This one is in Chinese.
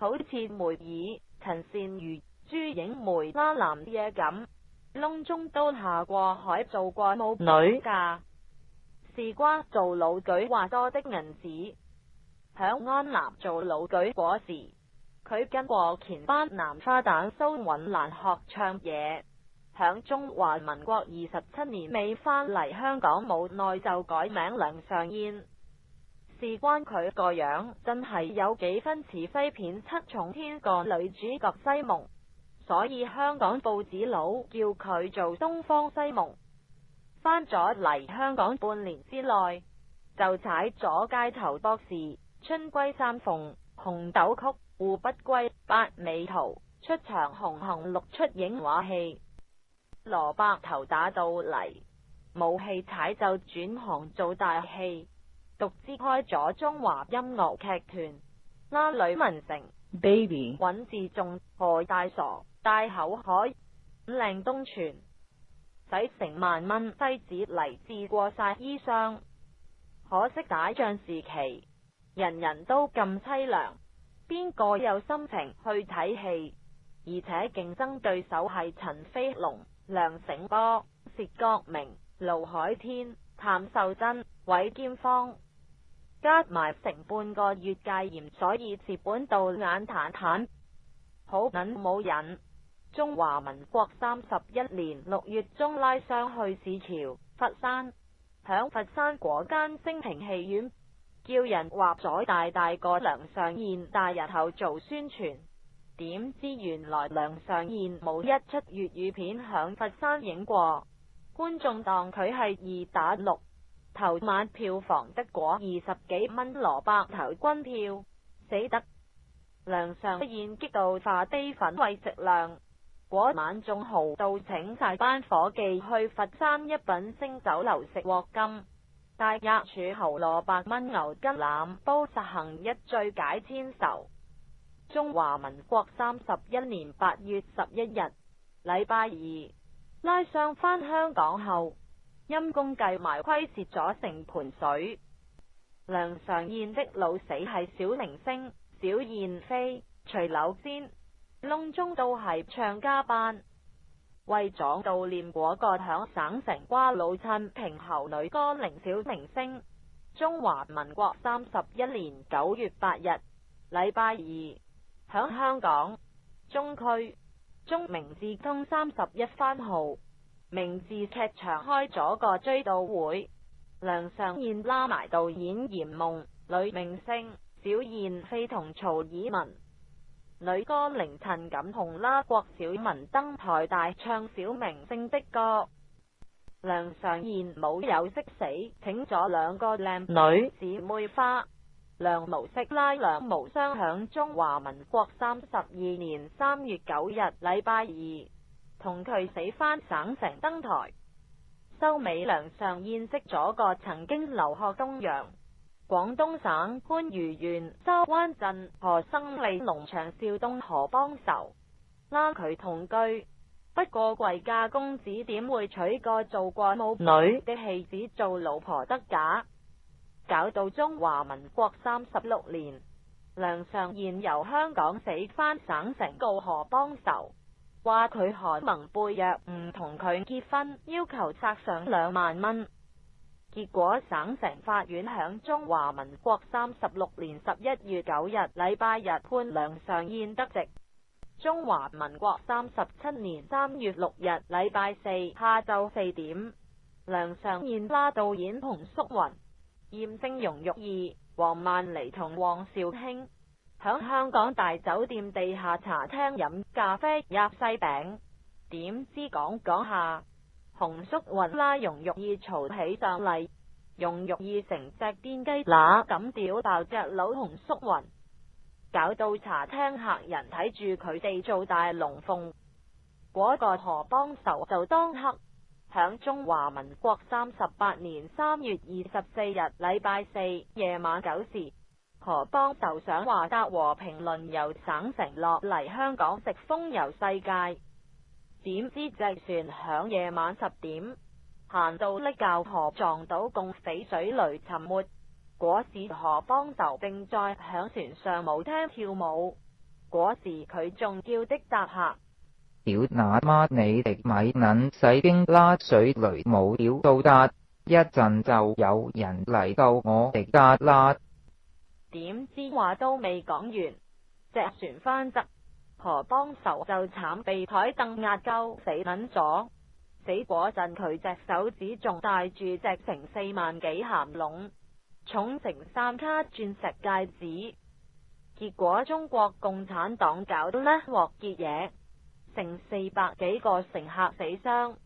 好似梅尔、陈善如、朱影梅、阿南嘢咁，窿中都下过海，做过母女噶，事瓜做老举，话多的银子，响安南做老举嗰时，佢跟过钱班、南花旦苏允兰学唱嘢，响中华民国二十七年未返嚟香港，冇耐就改名梁尚燕。事关佢个样，真系有几分慈辉片《七重天》个女主角西蒙，所以香港报纸佬叫佢做东方西蒙。翻咗嚟香港半年之内，就踩咗街头博士《春归三凤》《红豆曲》《湖不归》《八美图》出场红红绿出影画戏，萝卜头打到嚟，冇戏踩就转行做大戏。独资开咗中华音乐剧团，拉吕文成、Baby、尹志仲、何大傻、大口海、靓东泉，使成万蚊西子嚟治过晒衣裳。可惜打仗时期，人人都咁凄凉，边个有心情去睇戏？而且竞争对手系陈飞龙、梁醒波、薛国明、卢海天、谭秀珍、韦剑芳。加埋成半個月戒嚴，所以接本到眼淡淡，好捻冇瘾。中华民国三十一年六月中，拉伤去市桥、佛山，响佛山嗰间升平戏院，叫人画咗大大个梁上燕大日后做宣传。点知原来梁上燕冇一出粤语片响佛山影过，观众当佢系二打六。头晚票房得果二十几蚊萝卜头军票死得梁上现激到化低粉胃食量果晚仲豪到请晒班伙计去佛山一品星酒楼食锅金大鸭柱侯萝卜炆牛筋腩煲实行一醉解千愁中华民国三十一年八月十一日礼拜二拉上返香港后。阴公计埋亏蚀咗成盆水，梁常燕的老死系小明星小燕飞徐柳仙，窿中都系唱家班，为咗悼念嗰个响省城瓜老衬平侯女歌宁小明星。中华民国三十一年九月八日，礼拜二，响香港中区中明字通三十一番号。名字剧场开咗个追悼会，梁尚燕拉埋导演严梦女明星小燕飞同曹以文女歌凌陈锦同拉郭小文登台大唱小明星的歌。梁尚燕冇有识死，请咗两个靓女姊妹花。梁无色拉梁无双响中华民国三十二年三月九日，礼拜二。同佢死返省城登台，收美良上宴识咗个曾经留学东洋、广东省番禺县周湾镇何生利农场少东何邦仇。拉佢同居。不过贵家公子点会娶个做过母女的戏子做老婆得假？搞到中华民国三十六年，梁上贤由香港死返省城告何邦仇。话佢韩萌贝约唔同佢结婚，要求拆上两万蚊。结果省城法院响中华民国三十六年十一月九日礼拜日判梁尚燕得席。中华民国三十七年三月六日礼拜四下昼四点，梁尚燕拉导演同淑云、严正容、玉儿、黄曼妮同黄少卿。响香港大酒店地下茶厅饮咖啡、压西饼，点知讲讲下，洪叔云啦，容玉意嘈起上嚟，容玉意成只癫鸡乸咁屌爆只佬洪叔云，搞到茶厅客人睇住佢哋做大龙凤，嗰个何帮仇就当刻响中华民国三十八年三月二十四日礼拜四夜晚九时。何邦就想话搭和平轮游省城落嚟香港食风游世界，点知只船响夜晚十点行到呢教河撞到共死水雷沉没，嗰时何邦就并在响船上舞厅跳舞，嗰时佢仲叫的搭客，屌那妈你哋米捻洗经拉水雷冇了到达，一阵就有人嚟救我哋家啦。点知话都未讲完，只船翻侧，何帮仇就惨被台凳压鸠死撚咗。死嗰阵佢只手指仲戴住只成四万几咸笼，重成三卡钻石戒指。结果中国共产党搞到呢镬结嘢，成四百几个乘客死伤。